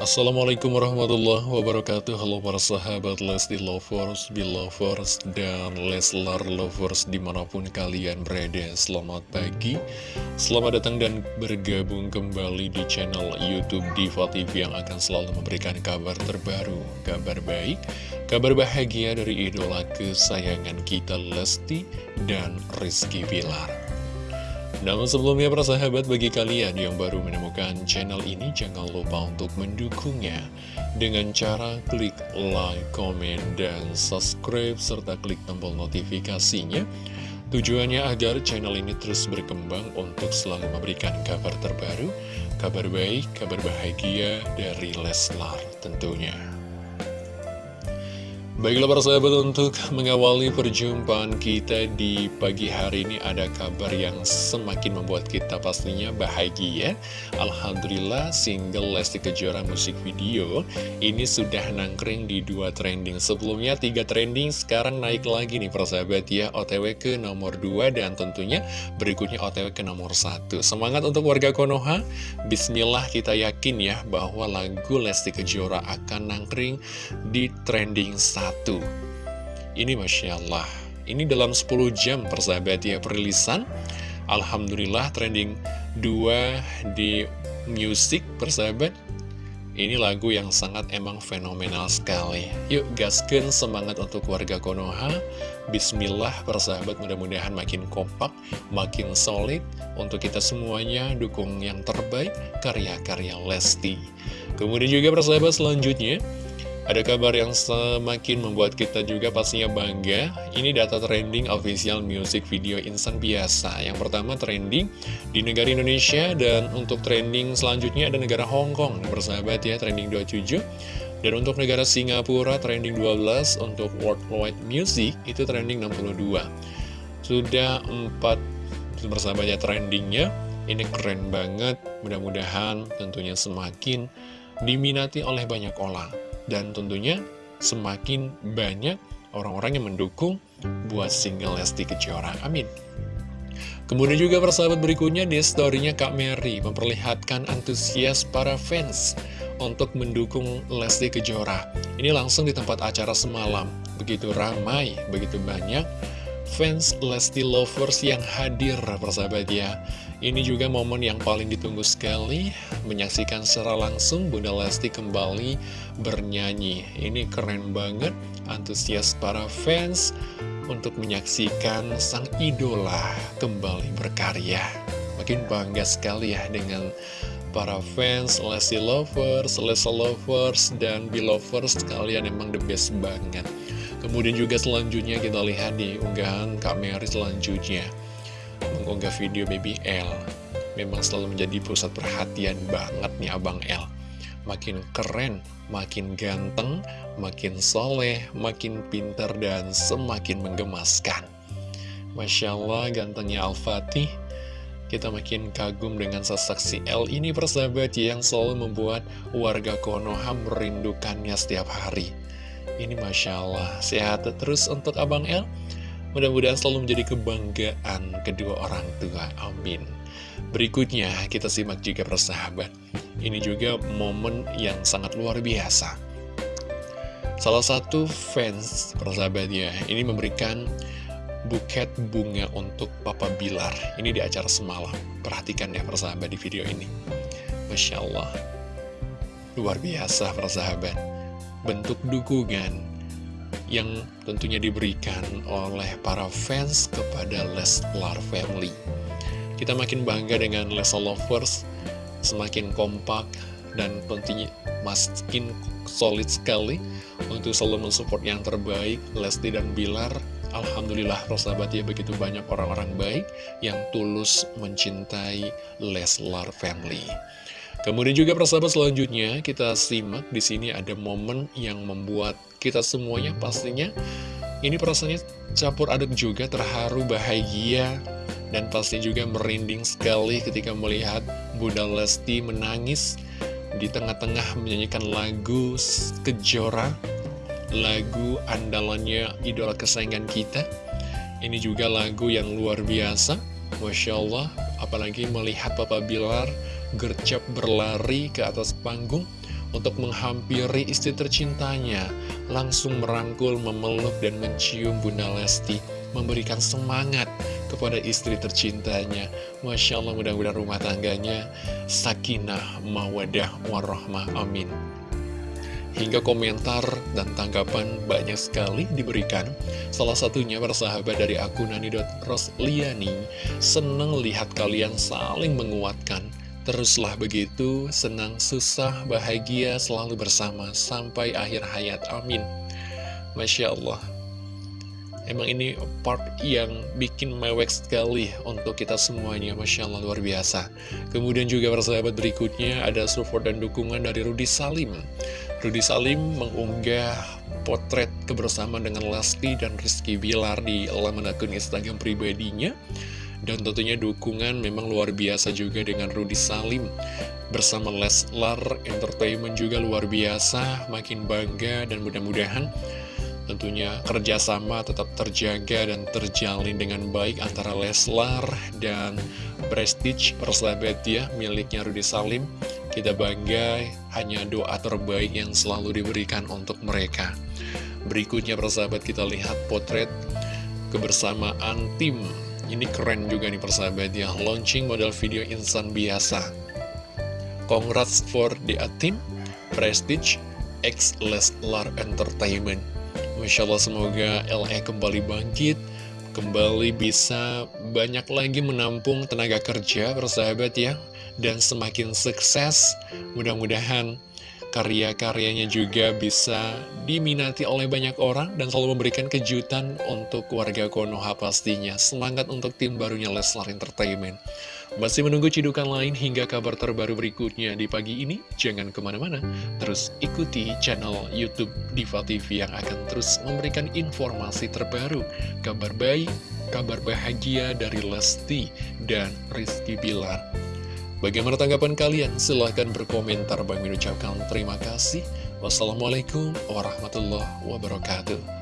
Assalamualaikum warahmatullahi wabarakatuh. Halo para sahabat Lesti Lovers, Belovers, dan Leslar Lovers di mana pun kalian berada. Selamat pagi, selamat datang dan bergabung kembali di channel Youtube Diva TV Yang akan selalu memberikan kabar terbaru, kabar baik, kabar bahagia dari idola kesayangan kita Lesti dan Rizky Bilar namun sebelumnya para sahabat bagi kalian yang baru menemukan channel ini jangan lupa untuk mendukungnya dengan cara klik like, comment, dan subscribe serta klik tombol notifikasinya Tujuannya agar channel ini terus berkembang untuk selalu memberikan kabar terbaru, kabar baik, kabar bahagia dari Leslar tentunya. Baiklah para sahabat untuk mengawali perjumpaan kita di pagi hari ini ada kabar yang semakin membuat kita pastinya bahagia Alhamdulillah single Lesti Kejora musik video ini sudah nangkring di dua trending. Sebelumnya tiga trending sekarang naik lagi nih para sahabat ya. OTW ke nomor 2 dan tentunya berikutnya OTW ke nomor 1 Semangat untuk warga Konoha. Bismillah kita yakin ya bahwa lagu Lesti Kejora akan nangkring di trending 1 satu. Ini Masya Allah Ini dalam 10 jam persahabat ya perilisan. Alhamdulillah trending 2 di musik persahabat. Ini lagu yang sangat emang fenomenal sekali. Yuk gaskan semangat untuk warga Konoha. Bismillah persahabat mudah-mudahan makin kompak Makin solid. Untuk kita semuanya dukung yang terbaik Karya-karya Lesti. Kemudian juga persahabat selanjutnya ada kabar yang semakin membuat kita juga pastinya bangga. Ini data trending official music video insan biasa. Yang pertama trending di negara Indonesia Dan untuk trending selanjutnya ada negara Hong Kong Bersahabat ya trending 27 Dan untuk negara Singapura trending 12 Untuk worldwide music itu trending 62 Sudah 4 bersahabat ya trendingnya. Ini keren banget. Mudah-mudahan tentunya semakin diminati oleh banyak orang dan tentunya semakin banyak orang-orang yang mendukung buat single Lesti Kejora. Amin. Kemudian juga persahabat berikutnya di storynya Kak Mary memperlihatkan antusias para fans untuk mendukung Lesti Kejora. Ini langsung di tempat acara semalam. Begitu ramai, begitu banyak fans Lesti Lovers yang hadir persahabat ya Ini juga momen yang paling ditunggu sekali Menyaksikan secara langsung Bunda Lesti kembali bernyanyi. Ini keren banget Antusias para fans Untuk menyaksikan sang idola kembali berkarya. Makin bangga sekali ya dengan para fans Lesti Lovers, Lesti Lovers, dan Belovers Kalian emang the best banget. Kemudian juga selanjutnya kita lihat di unggahan Kak Mary selanjutnya Mengunggah video Baby L Memang selalu menjadi pusat perhatian banget nih Abang L Makin keren, makin ganteng, makin soleh, makin pinter dan semakin menggemaskan Masya Allah gantengnya Al-Fatih kita makin kagum dengan sesaksi L ini persahabat yang selalu membuat warga Konoha merindukannya setiap hari. Ini Masya Allah, sehat terus untuk Abang El. Mudah-mudahan selalu menjadi kebanggaan kedua orang tua. Amin. Berikutnya kita simak juga persahabat. Ini juga momen yang sangat luar biasa. Salah satu fans persahabatnya ini memberikan buket bunga untuk Papa Bilar. Ini di acara semalam. Perhatikan ya persahabat di video ini. Masya Allah. Luar biasa persahabat bentuk dukungan yang tentunya diberikan oleh para fans kepada Leslar Family. Kita makin bangga dengan Leslar Lovers, semakin kompak dan tentunya makin solid sekali untuk selalu mensupport yang terbaik Lesti dan Bilar. Alhamdulillah persahabat ya begitu banyak orang-orang baik yang tulus mencintai Leslar Family. Kemudian juga persahabat selanjutnya kita simak di sini ada momen yang membuat kita semuanya pastinya ini perasaannya campur aduk juga terharu bahagia dan pasti juga merinding sekali ketika melihat Bunda Lesti menangis di tengah-tengah menyanyikan lagu Kejora lagu andalannya idola kesayangan kita. Ini juga lagu yang luar biasa Masya Allah apalagi melihat Papa Bilar gercep berlari ke atas panggung untuk menghampiri istri tercintanya, langsung merangkul, memeluk, dan mencium Bunda Lesti, memberikan semangat kepada istri tercintanya. Masya Allah, mudah-mudahan rumah tangganya sakinah, mawadah, warahmah, amin. Hingga komentar dan tanggapan banyak sekali diberikan Salah satunya bersahabat dari akun Nani.Rosliani Seneng lihat kalian saling menguatkan Teruslah begitu, senang, susah, bahagia, selalu bersama Sampai akhir hayat, amin Masya Allah Emang ini part yang bikin mewek sekali untuk kita semuanya, Masya Allah luar biasa. Kemudian juga persahabat berikutnya ada support dan dukungan dari Rudi Salim. Rudi Salim mengunggah potret kebersamaan dengan Lesti dan Rizky Bilar di laman akun Instagram pribadinya. Dan tentunya dukungan memang luar biasa juga dengan Rudi Salim bersama Leslar Entertainment juga luar biasa, makin bangga dan mudah-mudahan Tentunya kerjasama tetap terjaga dan terjalin dengan baik antara Leslar dan Prestige persahabat ya miliknya Rudy Salim. Kita bangga hanya doa terbaik yang selalu diberikan untuk mereka. Berikutnya persahabat kita lihat potret kebersamaan tim. Ini keren juga nih persahabat ya, launching model video insan biasa. Congrats for the team, Prestige, X Leslar Entertainment. Masya Allah semoga LE kembali bangkit Kembali bisa banyak lagi menampung tenaga kerja persahabat ya Dan semakin sukses Mudah-mudahan karya-karyanya juga bisa diminati oleh banyak orang dan selalu memberikan kejutan untuk warga Konoha pastinya. Semangat untuk tim barunya Leslar Entertainment. Masih menunggu cidukan lain hingga kabar terbaru berikutnya di pagi ini? Jangan ke mana-mana, terus ikuti channel Youtube Diva TV yang akan terus memberikan informasi terbaru, kabar baik, kabar bahagia dari Lesti dan Rizky Bilar. Bagaimana tanggapan kalian? Silahkan berkomentar. Bang ucapkan terima kasih. Wassalamualaikum warahmatullahi wabarakatuh.